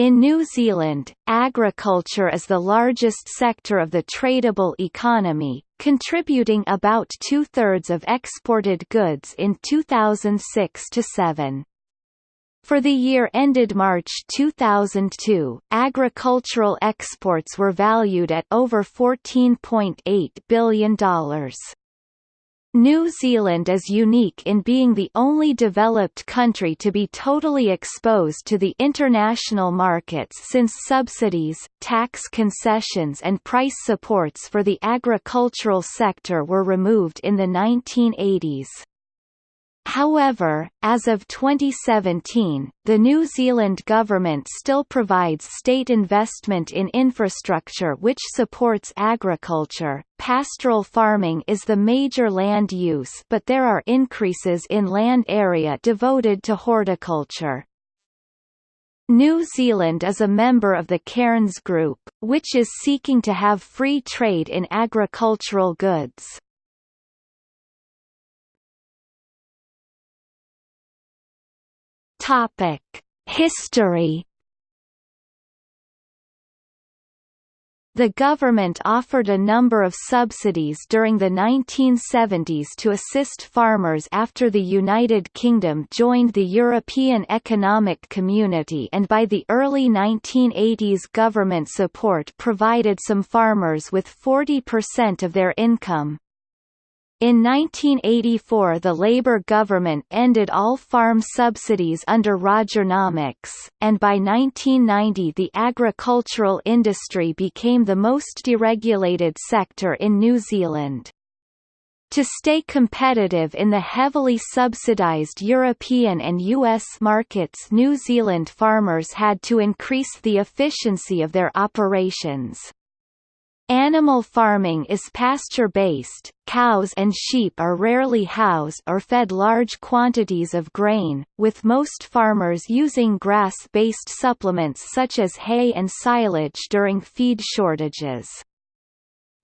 In New Zealand, agriculture is the largest sector of the tradable economy, contributing about two-thirds of exported goods in 2006–7. For the year ended March 2002, agricultural exports were valued at over $14.8 billion. New Zealand is unique in being the only developed country to be totally exposed to the international markets since subsidies, tax concessions and price supports for the agricultural sector were removed in the 1980s. However, as of 2017, the New Zealand government still provides state investment in infrastructure which supports agriculture. Pastoral farming is the major land use but there are increases in land area devoted to horticulture. New Zealand is a member of the Cairns Group, which is seeking to have free trade in agricultural goods. Topic: History The government offered a number of subsidies during the 1970s to assist farmers after the United Kingdom joined the European Economic Community and by the early 1980s government support provided some farmers with 40% of their income. In 1984 the Labour government ended all farm subsidies under Rogernomics, and by 1990 the agricultural industry became the most deregulated sector in New Zealand. To stay competitive in the heavily subsidized European and US markets New Zealand farmers had to increase the efficiency of their operations. Animal farming is pasture-based, cows and sheep are rarely housed or fed large quantities of grain, with most farmers using grass-based supplements such as hay and silage during feed shortages.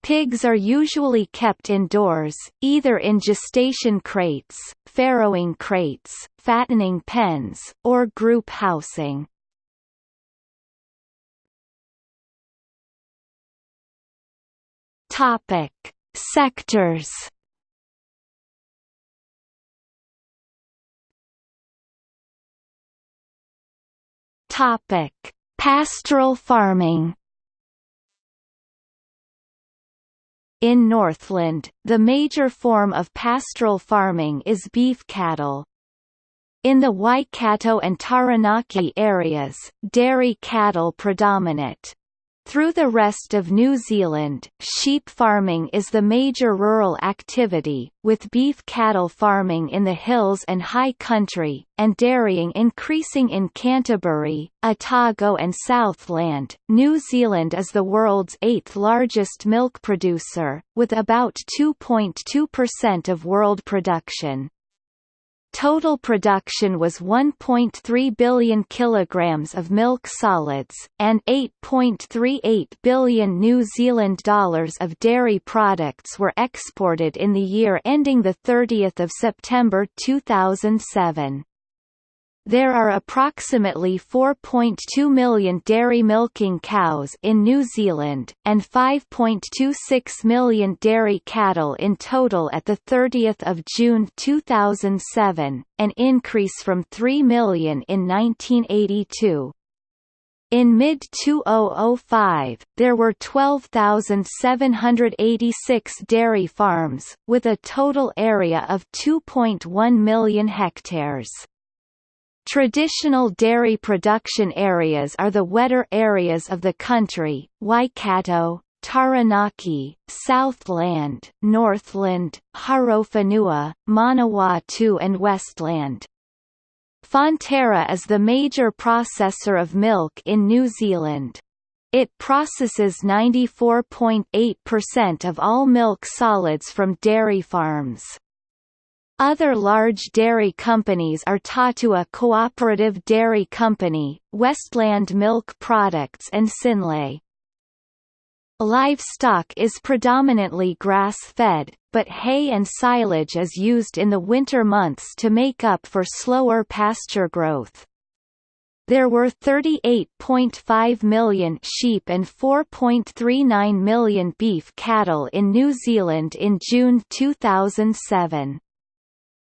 Pigs are usually kept indoors, either in gestation crates, farrowing crates, fattening pens, or group housing. Topic: Sectors. Topic: Pastoral farming. In Northland, the major form of pastoral farming is beef cattle. In the Waikato and Taranaki areas, dairy cattle predominate. Through the rest of New Zealand, sheep farming is the major rural activity, with beef cattle farming in the hills and high country, and dairying increasing in Canterbury, Otago and Southland. New Zealand is the world's eighth largest milk producer, with about 2.2% of world production. Total production was 1.3 billion kilograms of milk solids, and 8.38 billion New Zealand dollars of dairy products were exported in the year ending 30 September 2007. There are approximately 4.2 million dairy milking cows in New Zealand, and 5.26 million dairy cattle in total at 30 June 2007, an increase from 3 million in 1982. In mid-2005, there were 12,786 dairy farms, with a total area of 2.1 million hectares. Traditional dairy production areas are the wetter areas of the country, Waikato, Taranaki, Southland, Northland, Horowhenua, Manawatu and Westland. Fonterra is the major processor of milk in New Zealand. It processes 94.8% of all milk solids from dairy farms. Other large dairy companies are Tatua Cooperative Dairy Company, Westland Milk Products and Synlait. Livestock is predominantly grass-fed, but hay and silage is used in the winter months to make up for slower pasture growth. there were 38.5 million sheep and 4.39 million beef cattle in New Zealand in June 2007.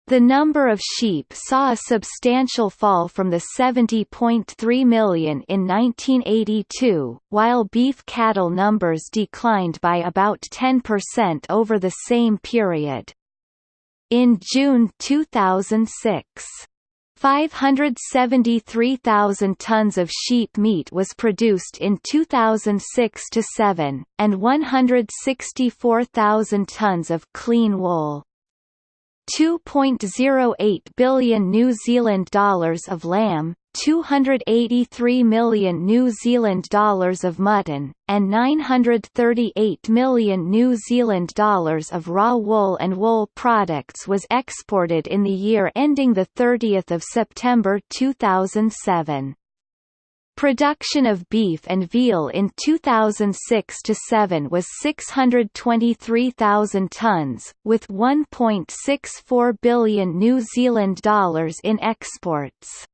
The number of sheep saw a substantial fall from the 70.3 million in 1982, while beef cattle numbers declined by about 10% over the same period. In June 2006, 573,000 tons of sheep meat was produced in 2006–7, and 164,000 tons of clean wool. 2.08 billion New Zealand dollars of lamb, 283 million New Zealand dollars of mutton, and 938 million New Zealand dollars of raw wool and wool products was exported in the year ending 30 September 2007. Production of beef and veal in 2006–7 was 623,000 tonnes, with 1.64 billion New Zealand dollars in exports.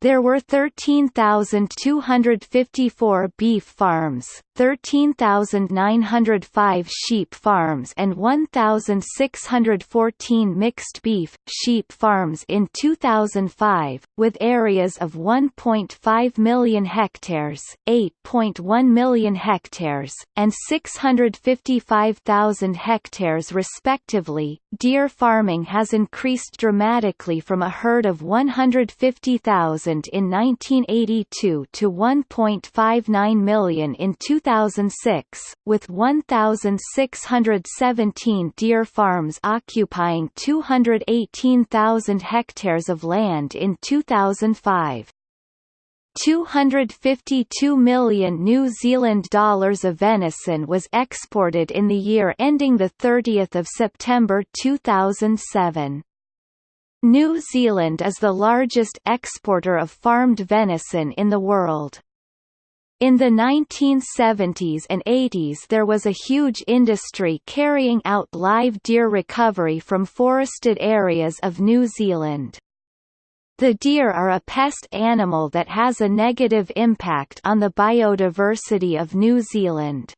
There were 13,254 beef farms, 13,905 sheep farms and 1,614 mixed beef, sheep farms in 2005, with areas of 1.5 million hectares, 8.1 million hectares, and 655,000 hectares respectively. Deer farming has increased dramatically from a herd of 150,000 in 1982 to 1.59 million in 2006, with 1,617 deer farms occupying 218,000 hectares of land in 2005. 252 million New Zealand dollars of venison was exported in the year ending 30 September 2007. New Zealand is the largest exporter of farmed venison in the world. In the 1970s and 80s there was a huge industry carrying out live deer recovery from forested areas of New Zealand. The deer are a pest animal that has a negative impact on the biodiversity of New Zealand.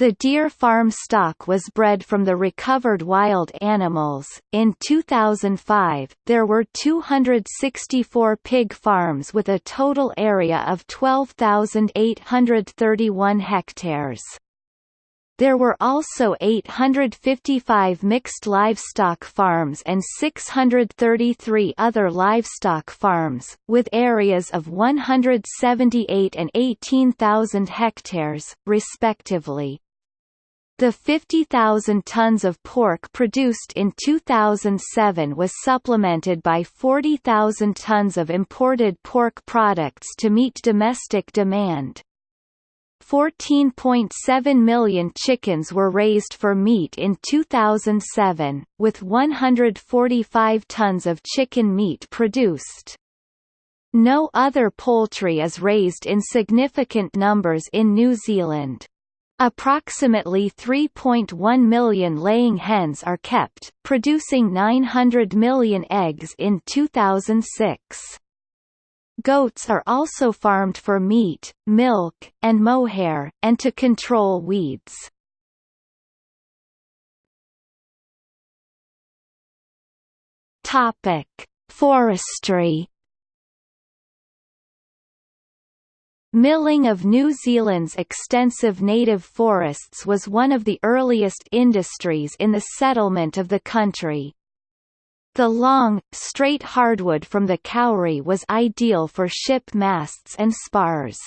The deer farm stock was bred from the recovered wild animals. In 2005, there were 264 pig farms with a total area of 12,831 hectares. There were also 855 mixed livestock farms and 633 other livestock farms, with areas of 178 and 18,000 hectares, respectively. The 50,000 tons of pork produced in 2007 was supplemented by 40,000 tons of imported pork products to meet domestic demand. 14.7 million chickens were raised for meat in 2007, with 145 tons of chicken meat produced. No other poultry is raised in significant numbers in New Zealand. Approximately 3.1 million laying hens are kept, producing 900 million eggs in 2006. Goats are also farmed for meat, milk, and mohair, and to control weeds. Topic: Forestry Milling of New Zealand's extensive native forests was one of the earliest industries in the settlement of the country. The long, straight hardwood from the kauri was ideal for ship masts and spars.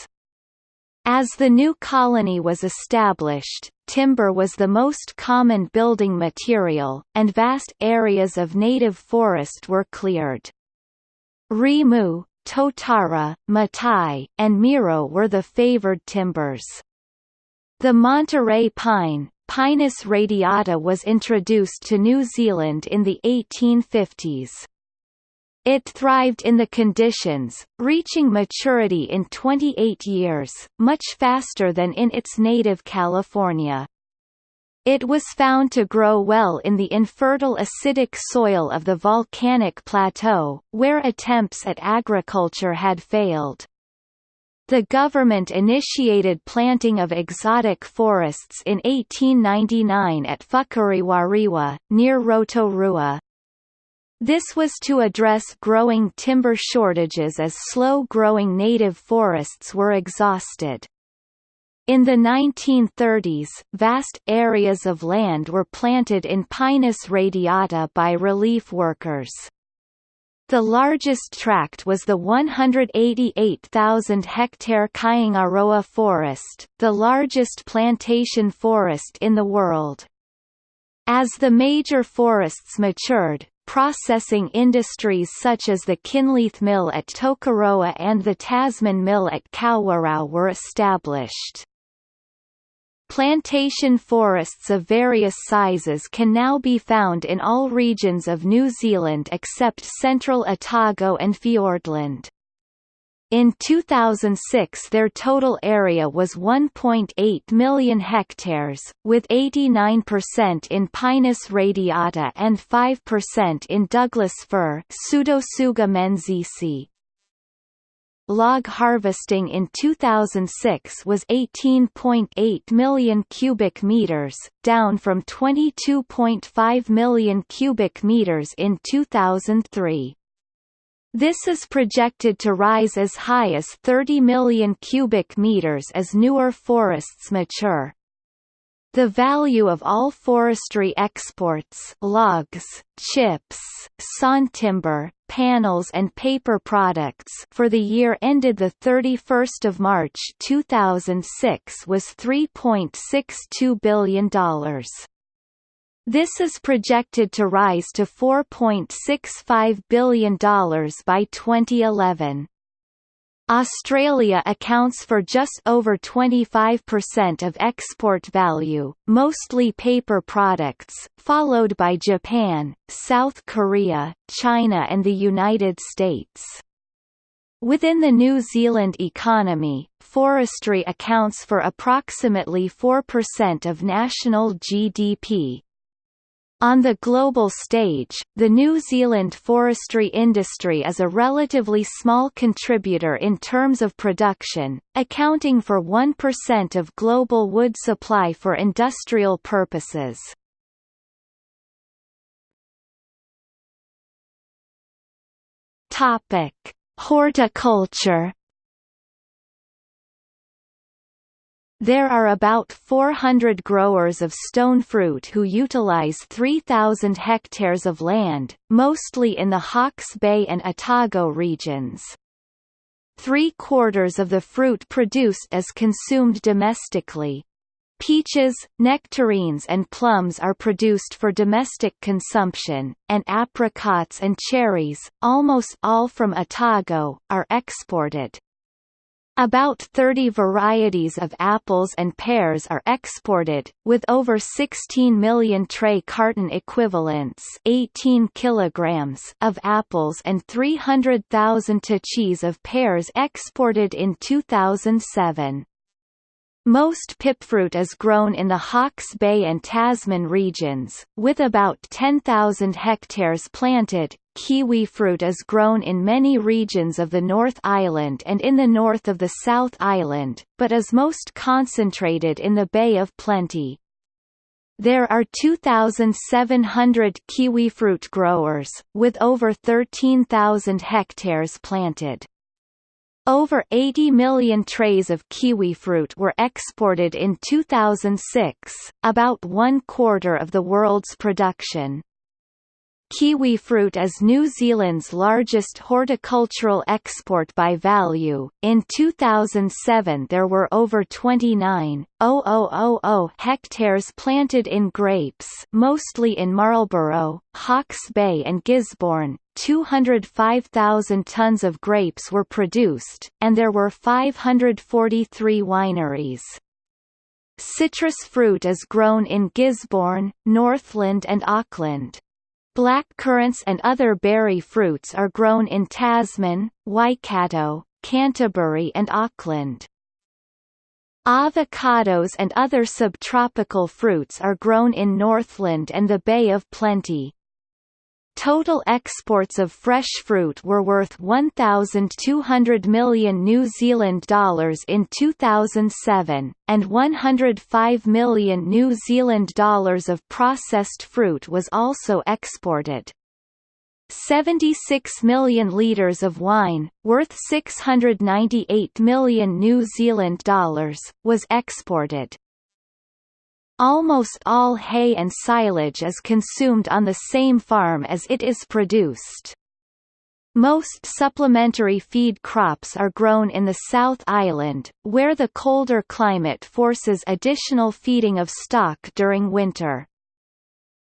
As the new colony was established, timber was the most common building material, and vast areas of native forest were cleared. Rimu, Totara, Matai, and Miro were the favored timbers. The Monterey pine, Pinus radiata was introduced to New Zealand in the 1850s. It thrived in the conditions, reaching maturity in 28 years, much faster than in its native California. It was found to grow well in the infertile acidic soil of the volcanic plateau, where attempts at agriculture had failed. The government initiated planting of exotic forests in 1899 at Whakarewarewa, near Rotorua. This was to address growing timber shortages as slow-growing native forests were exhausted. In the 1930s, vast areas of land were planted in Pinus radiata by relief workers. The largest tract was the 188,000-hectare Kaingaroa forest, the largest plantation forest in the world. As the major forests matured, processing industries such as the Kinleith Mill at Tokoroa and the Tasman Mill at Kawerau were established. Plantation forests of various sizes can now be found in all regions of New Zealand except central Otago and Fiordland. In 2006 their total area was 1.8 million hectares, with 89% in Pinus radiata and 5% in Douglas fir. Log harvesting in 2006 was 18.8 million cubic meters, down from 22.5 million cubic meters in 2003. This is projected to rise as high as 30 million cubic meters as newer forests mature. The value of all forestry exports logs, chips, sawn timber, panels and paper products for the year ended 31 March 2006 was $3.62 billion. This is projected to rise to $4.65 billion by 2011. Australia accounts for just over 25% of export value, mostly paper products, followed by Japan, South Korea, China and the United States. Within the New Zealand economy, forestry accounts for approximately 4% of national GDP, on the global stage, the New Zealand forestry industry is a relatively small contributor in terms of production, accounting for 1% of global wood supply for industrial purposes. Horticulture There are about 400 growers of stone fruit who utilize 3,000 hectares of land, mostly in the Hawke's Bay and Otago regions. Three-quarters of the fruit produced is consumed domestically. Peaches, nectarines and plums are produced for domestic consumption, and apricots and cherries, almost all from Otago, are exported. About 30 varieties of apples and pears are exported, with over 16 million tray carton equivalents 18 kilograms of apples and 300,000 tachis of pears exported in 2007. Most pipfruit is grown in the Hawke's Bay and Tasman regions, with about 10,000 hectares planted. Kiwi fruit is grown in many regions of the North Island and in the north of the South Island, but is most concentrated in the Bay of Plenty. There are 2,700 kiwifruit growers, with over 13,000 hectares planted. Over 80 million trays of kiwi fruit were exported in 2006, about one quarter of the world's production. Kiwi fruit is New Zealand's largest horticultural export by value. In 2007 there were over 29,000 hectares planted in grapes mostly in Marlborough, Hawke's Bay and Gisborne. 205,000 tons of grapes were produced, and there were 543 wineries. Citrus fruit is grown in Gisborne, Northland and Auckland. Black currants and other berry fruits are grown in Tasman, Waikato, Canterbury and Auckland. Avocados and other subtropical fruits are grown in Northland and the Bay of Plenty. Total exports of fresh fruit were worth 1,200 million New Zealand dollars in 2007, and 105 million New Zealand dollars of processed fruit was also exported. 76 million litres of wine, worth 698 million New Zealand dollars, was exported. Almost all hay and silage is consumed on the same farm as it is produced. Most supplementary feed crops are grown in the South Island, where the colder climate forces additional feeding of stock during winter.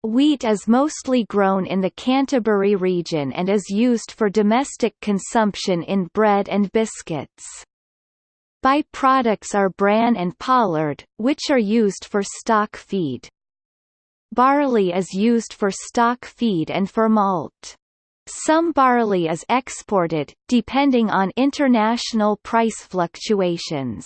Wheat is mostly grown in the Canterbury region and is used for domestic consumption in bread and biscuits. By-products are bran and pollard, which are used for stock feed. Barley is used for stock feed and for malt. Some barley is exported, depending on international price fluctuations.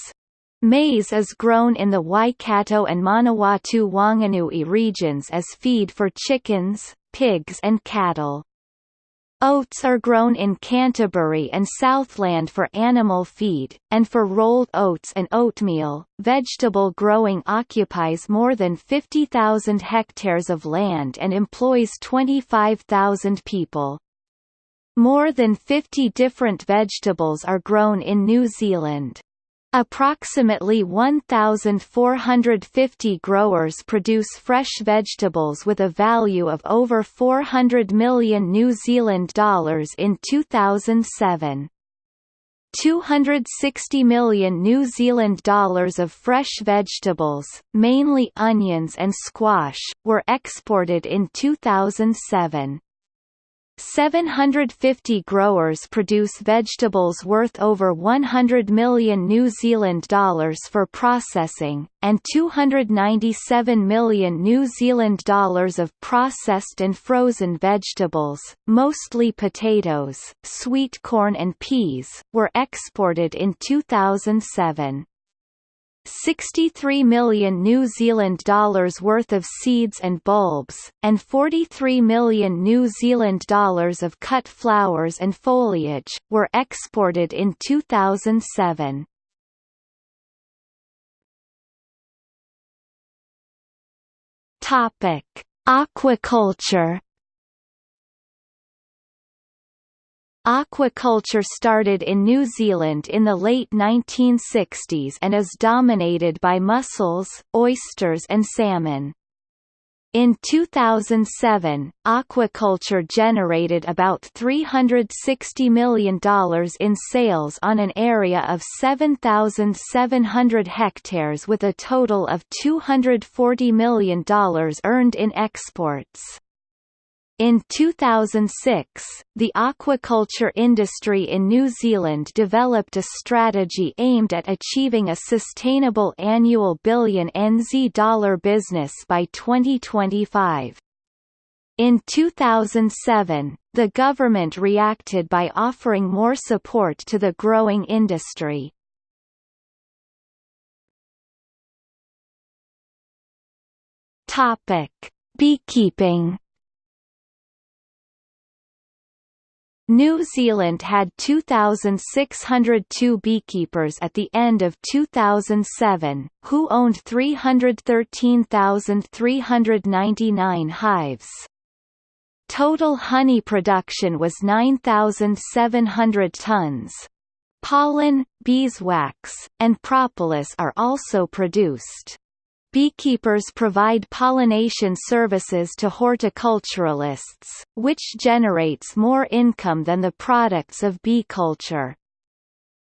Maize is grown in the Waikato and Manawatu-Wanganui regions as feed for chickens, pigs and cattle. Oats are grown in Canterbury and Southland for animal feed, and for rolled oats and oatmeal. Vegetable growing occupies more than 50,000 hectares of land and employs 25,000 people. More than 50 different vegetables are grown in New Zealand. Approximately 1,450 growers produce fresh vegetables with a value of over 400 million New Zealand dollars in 2007. 260 million New Zealand dollars of fresh vegetables, mainly onions and squash, were exported in 2007. 750 growers produce vegetables worth over 100 million New Zealand dollars for processing, and 297 million New Zealand dollars of processed and frozen vegetables, mostly potatoes, sweet corn and peas, were exported in 2007. 63 million New Zealand dollars worth of seeds and bulbs, and 43 million New Zealand dollars of cut flowers and foliage, were exported in 2007. Topic: Aquaculture Aquaculture started in New Zealand in the late 1960s and is dominated by mussels, oysters and salmon. In 2007, aquaculture generated about $360 million in sales on an area of 7,700 hectares with a total of $240 million earned in exports. In 2006, the aquaculture industry in New Zealand developed a strategy aimed at achieving a sustainable annual billion NZ dollar business by 2025. In 2007, the government reacted by offering more support to the growing industry. Beekeeping New Zealand had 2,602 beekeepers at the end of 2007, who owned 313,399 hives. Total honey production was 9,700 tons. Pollen, beeswax, and propolis are also produced. Beekeepers provide pollination services to horticulturalists, which generates more income than the products of bee culture.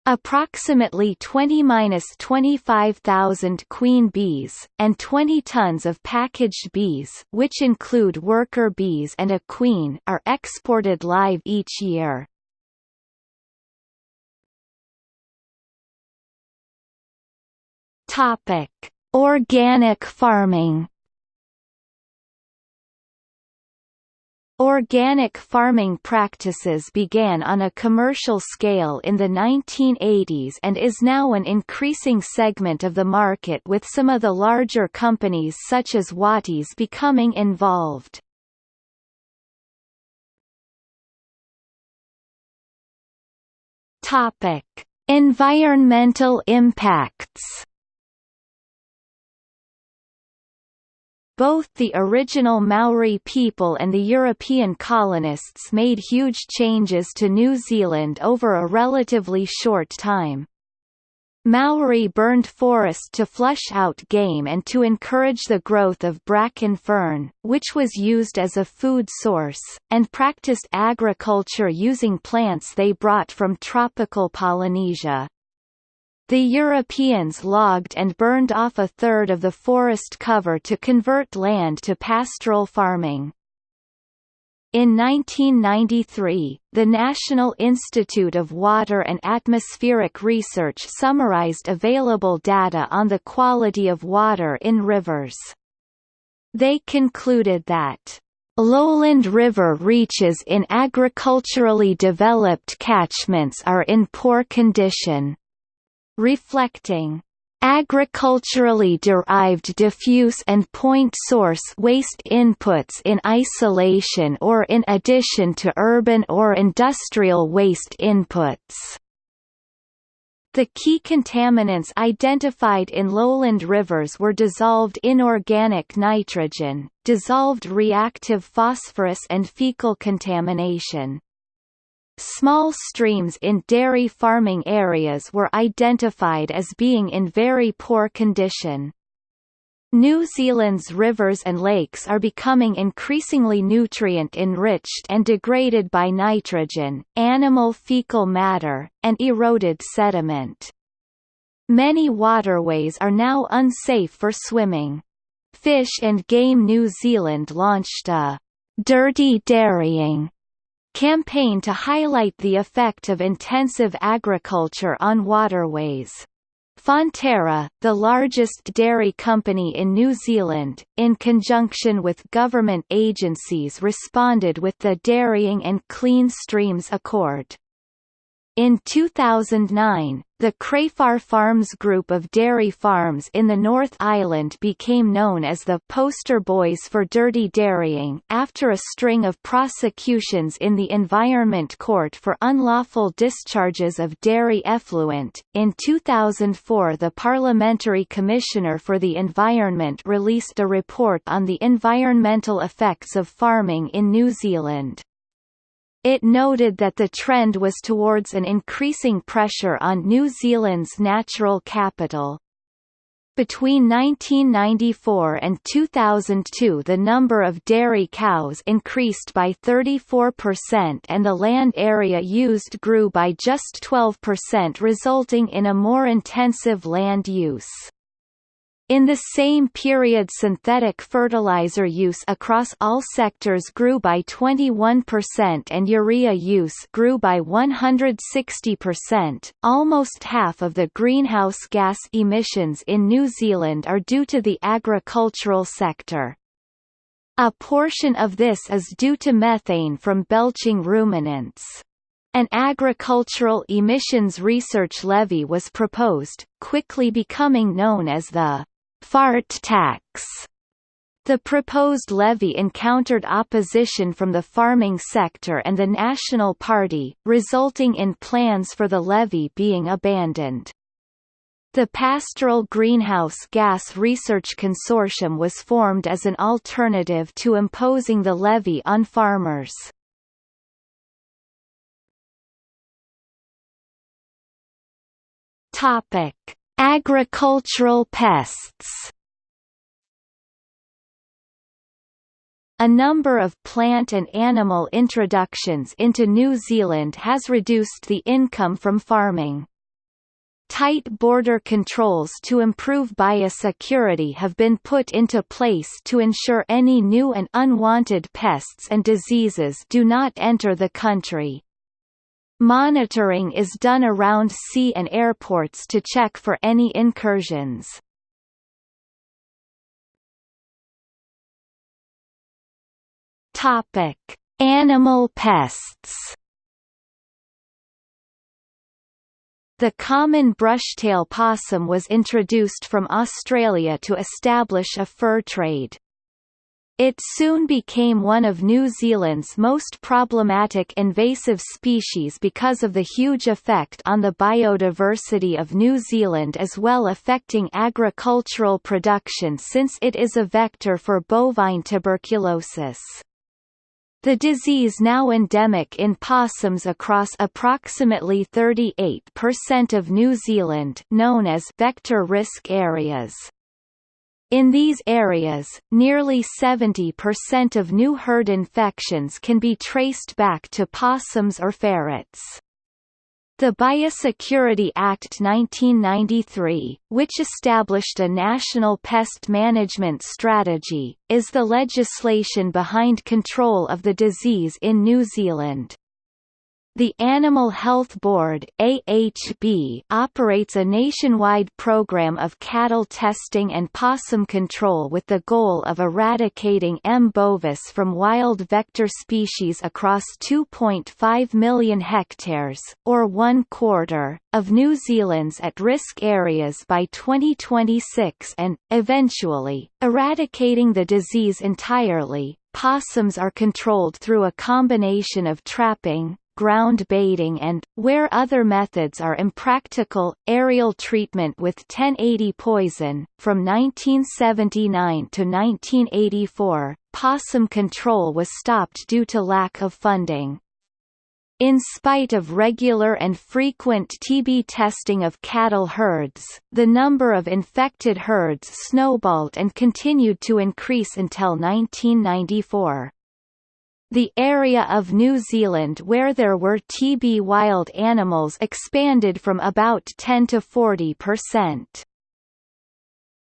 Approximately 20–25,000 queen bees, and 20 tons of packaged bees which include worker bees and a queen are exported live each year. Topic Organic farming Organic farming practices began on a commercial scale in the 1980s and is now an increasing segment of the market with some of the larger companies such as Wattie's becoming involved. Environmental impacts Both the original Maori people and the European colonists made huge changes to New Zealand over a relatively short time. Maori burned forest to flush out game and to encourage the growth of bracken fern, which was used as a food source, and practiced agriculture using plants they brought from tropical Polynesia. The Europeans logged and burned off a third of the forest cover to convert land to pastoral farming. In 1993, the National Institute of Water and Atmospheric Research summarized available data on the quality of water in rivers. They concluded that Lowland river reaches in agriculturally developed catchments are in poor condition reflecting agriculturally derived diffuse and point source waste inputs in isolation or in addition to urban or industrial waste inputs. The key contaminants identified in lowland rivers were dissolved inorganic nitrogen, dissolved reactive phosphorus and fecal contamination. Small streams in dairy farming areas were identified as being in very poor condition. New Zealand's rivers and lakes are becoming increasingly nutrient-enriched and degraded by nitrogen, animal fecal matter, and eroded sediment. Many waterways are now unsafe for swimming. Fish and Game New Zealand launched a «dirty dairying» campaign to highlight the effect of intensive agriculture on waterways. Fonterra, the largest dairy company in New Zealand, in conjunction with government agencies responded with the Dairying and Clean Streams Accord. In 2009, the Crafar Farms group of dairy farms in the North Island became known as the poster boys for dirty dairying after a string of prosecutions in the Environment Court for unlawful discharges of dairy effluent. In 2004, the Parliamentary Commissioner for the Environment released a report on the environmental effects of farming in New Zealand. It noted that the trend was towards an increasing pressure on New Zealand's natural capital. Between 1994 and 2002 the number of dairy cows increased by 34% and the land area used grew by just 12% resulting in a more intensive land use. In the same period synthetic fertilizer use across all sectors grew by 21% and urea use grew by 160%. Almost half of the greenhouse gas emissions in New Zealand are due to the agricultural sector. A portion of this is due to methane from belching ruminants. An agricultural emissions research levy was proposed, quickly becoming known as the fart tax. The proposed levy encountered opposition from the farming sector and the National Party, resulting in plans for the levy being abandoned. The Pastoral Greenhouse Gas Research Consortium was formed as an alternative to imposing the levy on farmers. Topic: Agricultural pests A number of plant and animal introductions into New Zealand has reduced the income from farming. Tight border controls to improve biosecurity have been put into place to ensure any new and unwanted pests and diseases do not enter the country. Monitoring is done around sea and airports to check for any incursions. Topic: Animal pests The common brushtail possum was introduced from Australia to establish a fur trade. It soon became one of New Zealand's most problematic invasive species because of the huge effect on the biodiversity of New Zealand as well affecting agricultural production since it is a vector for bovine tuberculosis. The disease now endemic in possums across approximately 38% of New Zealand known as vector risk areas. In these areas, nearly 70% of new herd infections can be traced back to possums or ferrets. The Biosecurity Act 1993, which established a national pest management strategy, is the legislation behind control of the disease in New Zealand. The Animal Health Board AHB operates a nationwide program of cattle testing and possum control with the goal of eradicating M. bovis from wild vector species across 2.5 million hectares, or one quarter, of New Zealand's at-risk areas by 2026 and, eventually, eradicating the disease entirely. Possums are controlled through a combination of trapping, ground baiting and, where other methods are impractical, aerial treatment with 1080 poison. From 1979 to 1984, possum control was stopped due to lack of funding. In spite of regular and frequent TB testing of cattle herds, the number of infected herds snowballed and continued to increase until 1994. The area of New Zealand where there were TB wild animals expanded from about 10 to 40 percent.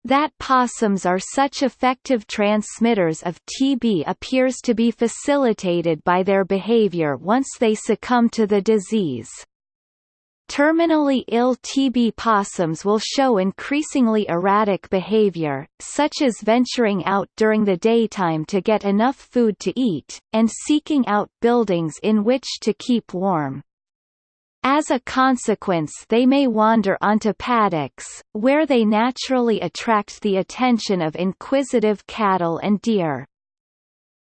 That possums are such effective transmitters of TB appears to be facilitated by their behavior once they succumb to the disease. Terminally ill TB possums will show increasingly erratic behavior, such as venturing out during the daytime to get enough food to eat, and seeking out buildings in which to keep warm. As a consequence they may wander onto paddocks, where they naturally attract the attention of inquisitive cattle and deer.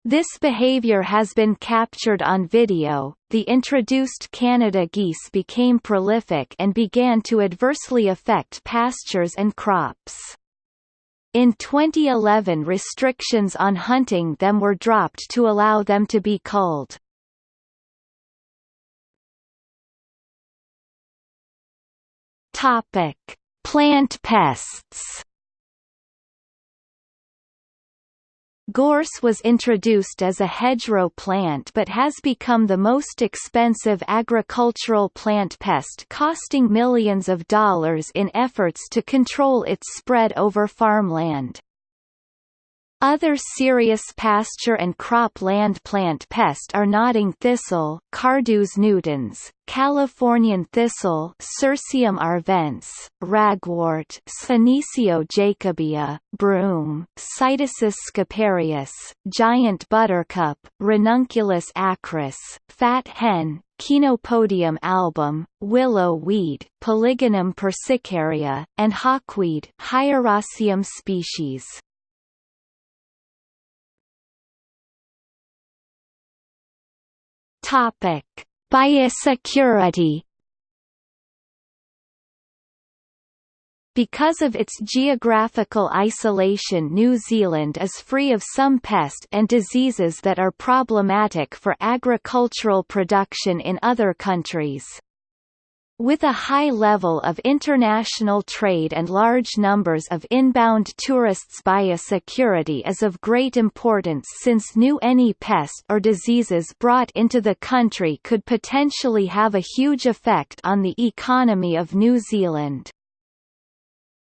This behavior has been captured on video. The introduced Canada geese became prolific and began to adversely affect pastures and crops. In 2011 restrictions on hunting them were dropped to allow them to be culled. Topic: Plant pests Gorse was introduced as a hedgerow plant but has become the most expensive agricultural plant pest costing millions of dollars in efforts to control its spread over farmland. Other serious pasture and crop land plant pest are nodding thistle Carduus nutans, Californian thistle Cirsium arvense, ragwort Senecio jacobaea, broom Cytisus scoparius, giant buttercup Ranunculus acris, fat hen Chenopodium album, willow weed Polygonum persicaria, and hawkweed species. Topic: Biosecurity. Because of its geographical isolation New Zealand is free of some pest and diseases that are problematic for agricultural production in other countries. With a high level of international trade and large numbers of inbound tourists biosecurity is of great importance since new any pest or diseases brought into the country could potentially have a huge effect on the economy of New Zealand.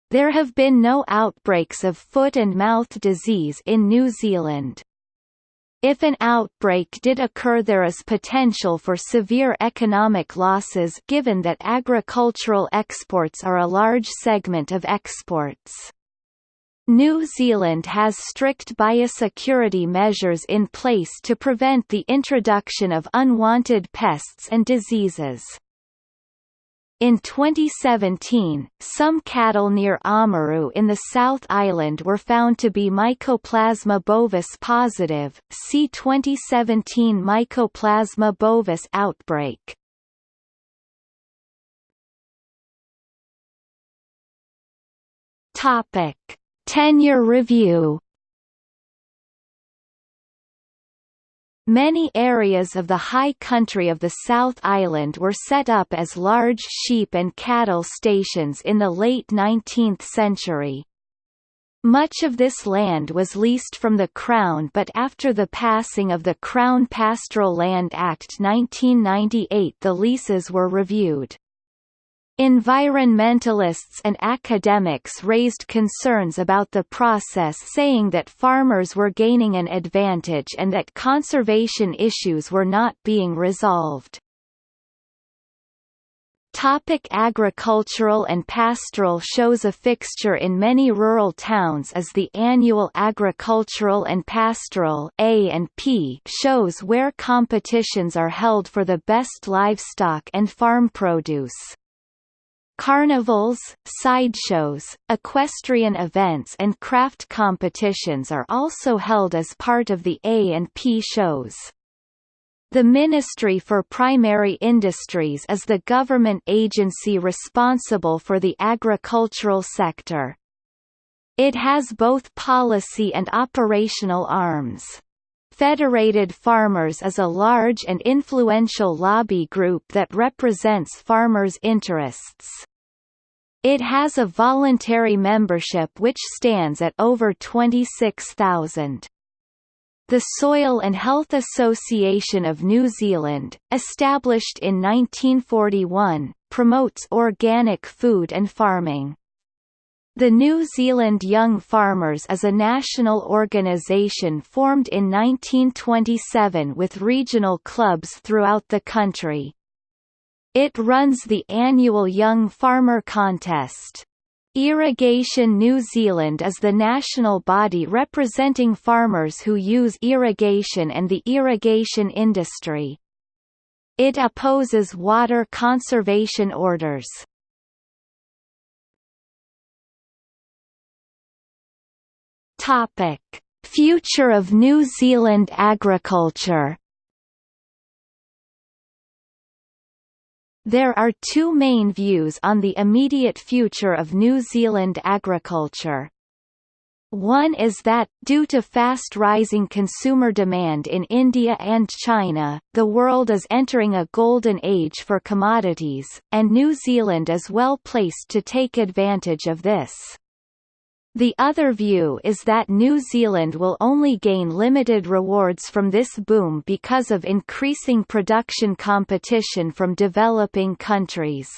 There have been no outbreaks of foot and mouth disease in New Zealand. If an outbreak did occur there is potential for severe economic losses given that agricultural exports are a large segment of exports. New Zealand has strict biosecurity measures in place to prevent the introduction of unwanted pests and diseases. In 2017, some cattle near Oamaru in the South Island were found to be Mycoplasma bovis positive, see 2017 Mycoplasma bovis outbreak. Topic. Tenure review Many areas of the high country of the South Island were set up as large sheep and cattle stations in the late 19th century. Much of this land was leased from the Crown but after the passing of the Crown Pastoral Land Act 1998 the leases were reviewed. Environmentalists and academics raised concerns about the process saying that farmers were gaining an advantage and that conservation issues were not being resolved. Topic agricultural and pastoral shows A fixture in many rural towns is the annual Agricultural and Pastoral A and P shows where competitions are held for the best livestock and farm produce. Carnivals, sideshows, equestrian events and craft competitions are also held as part of the A and P shows. The Ministry for Primary Industries is the government agency responsible for the agricultural sector. It has both policy and operational arms. Federated Farmers is a large and influential lobby group that represents farmers' interests. It has a voluntary membership which stands at over 26,000. The Soil and Health Association of New Zealand, established in 1941, promotes organic food and farming. The New Zealand Young Farmers is a national organisation formed in 1927 with regional clubs throughout the country. It runs the annual Young Farmer Contest. Irrigation New Zealand is the national body representing farmers who use irrigation and the irrigation industry. It opposes water conservation orders. Topic: Future of New Zealand agriculture. There are two main views on the immediate future of New Zealand agriculture. One is that, due to fast rising consumer demand in India and China, the world is entering a golden age for commodities, and New Zealand is well placed to take advantage of this. The other view is that New Zealand will only gain limited rewards from this boom because of increasing production competition from developing countries.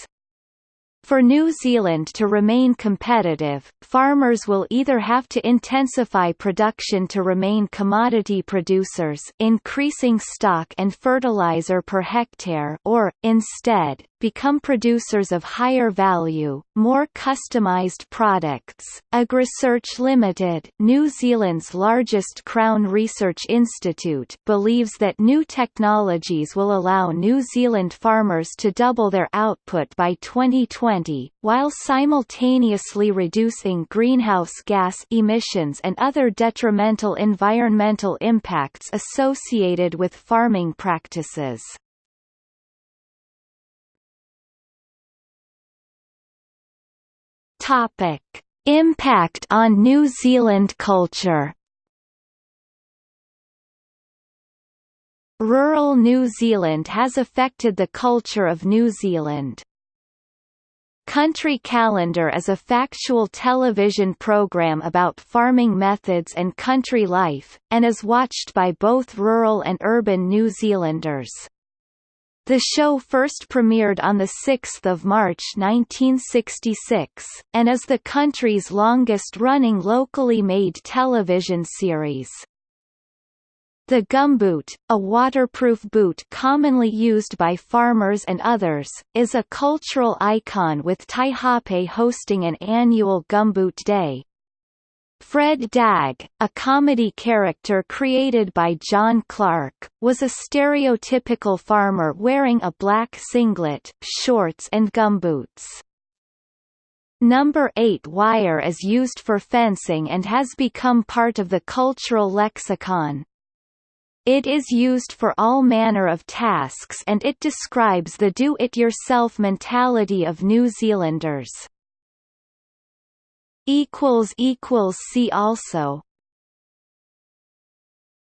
For New Zealand to remain competitive, farmers will either have to intensify production to remain commodity producers increasing stock and fertilizer per hectare or, instead, become producers of higher value, more customized products. AgResearch Limited, New Zealand's largest Crown Research Institute, believes that new technologies will allow New Zealand farmers to double their output by 2020, while simultaneously reducing greenhouse gas emissions and other detrimental environmental impacts associated with farming practices. Topic: Impact on New Zealand culture. Rural New Zealand has affected the culture of New Zealand. Country Calendar is a factual television program about farming methods and country life, and is watched by both rural and urban New Zealanders. The show first premiered on 6 March 1966, and is the country's longest-running locally made television series. The gumboot, a waterproof boot commonly used by farmers and others, is a cultural icon with Taihape hosting an annual Gumboot Day. Fred Dagg, a comedy character created by John Clark, was a stereotypical farmer wearing a black singlet, shorts and gumboots. Number 8 wire is used for fencing and has become part of the cultural lexicon. It is used for all manner of tasks and it describes the do-it-yourself mentality of New Zealanders. See also